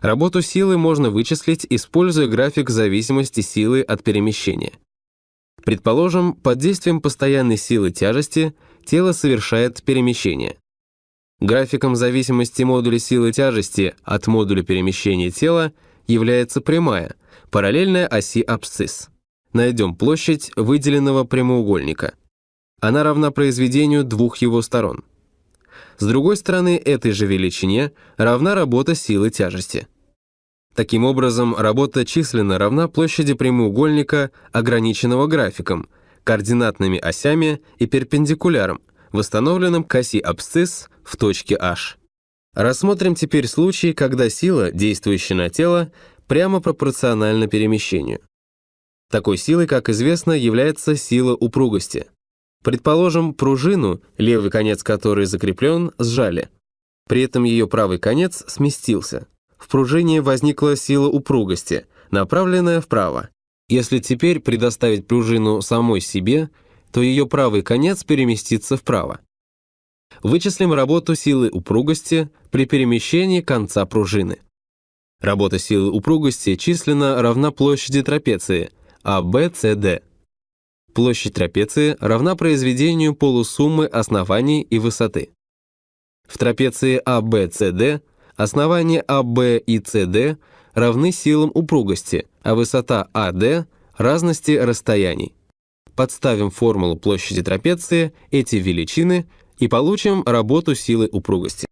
Работу силы можно вычислить, используя график зависимости силы от перемещения. Предположим, под действием постоянной силы тяжести тело совершает перемещение. Графиком зависимости модуля силы тяжести от модуля перемещения тела является прямая, параллельная оси абсцисс. Найдем площадь выделенного прямоугольника. Она равна произведению двух его сторон. С другой стороны, этой же величине равна работа силы тяжести. Таким образом, работа численно равна площади прямоугольника, ограниченного графиком, координатными осями и перпендикуляром, восстановленным к оси абсцисс в точке H. Рассмотрим теперь случай, когда сила, действующая на тело, прямо пропорциональна перемещению. Такой силой, как известно, является сила упругости. Предположим, пружину, левый конец которой закреплен, сжали. При этом ее правый конец сместился. В пружине возникла сила упругости, направленная вправо. Если теперь предоставить пружину самой себе, то ее правый конец переместится вправо. Вычислим работу силы упругости при перемещении конца пружины. Работа силы упругости численно равна площади трапеции ABCD. Площадь трапеции равна произведению полусуммы оснований и высоты. В трапеции ABCD основания AB и CD равны силам упругости, а высота AD – разности расстояний. Подставим формулу площади трапеции, эти величины, и получим работу силы упругости.